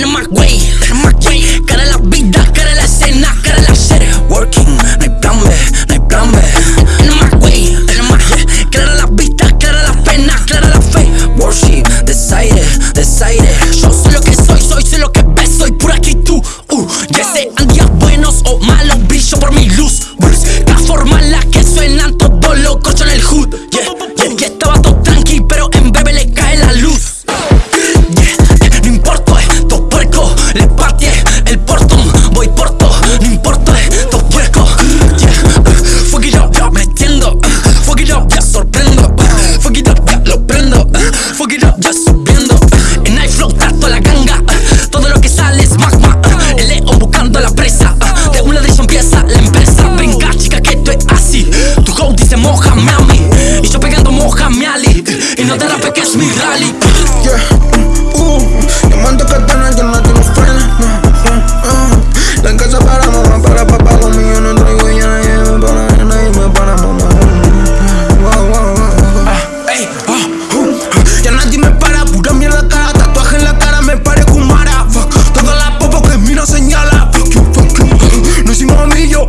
viene más güey, viene más güey, cara la vida. Και μ' χαμιά, μη. Και σου πει και μ' χαμιά, λι. Και να.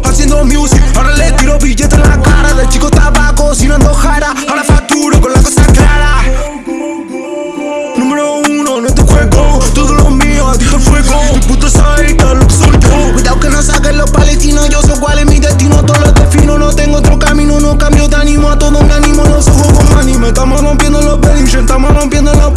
haciendo music. Ahora le tiro billetes en la cara. De chico estaba cocinando jara Ahora facturo con la cosa clara. Número uno en este juego. Todo lo mío a ti fuego. Mi puta saita lo que soy yo Cuidado que no saquen los palestinos. Yo sé cuál es mi destino. Todo lo defino No tengo otro camino. No cambio de ánimo. A todo me animo No se juego anime Estamos rompiendo los Belinchen Estamos rompiendo los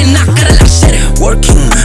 and I gotta like shit working.